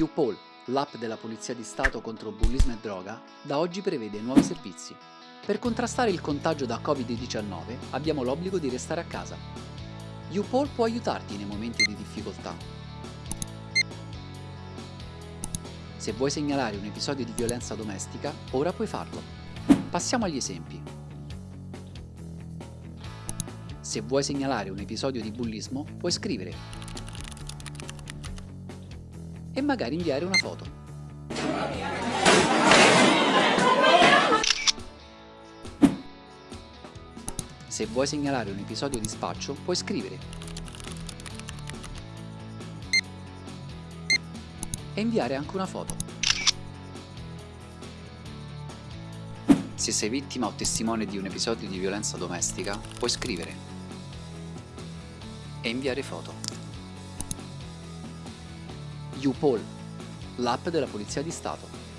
UPOL, l'app della Polizia di Stato contro bullismo e droga, da oggi prevede nuovi servizi. Per contrastare il contagio da Covid-19 abbiamo l'obbligo di restare a casa. UPOL può aiutarti nei momenti di difficoltà. Se vuoi segnalare un episodio di violenza domestica, ora puoi farlo. Passiamo agli esempi. Se vuoi segnalare un episodio di bullismo, puoi scrivere e magari inviare una foto. Se vuoi segnalare un episodio di spaccio, puoi scrivere e inviare anche una foto. Se sei vittima o testimone di un episodio di violenza domestica, puoi scrivere e inviare foto. UPOL, l'app della Polizia di Stato.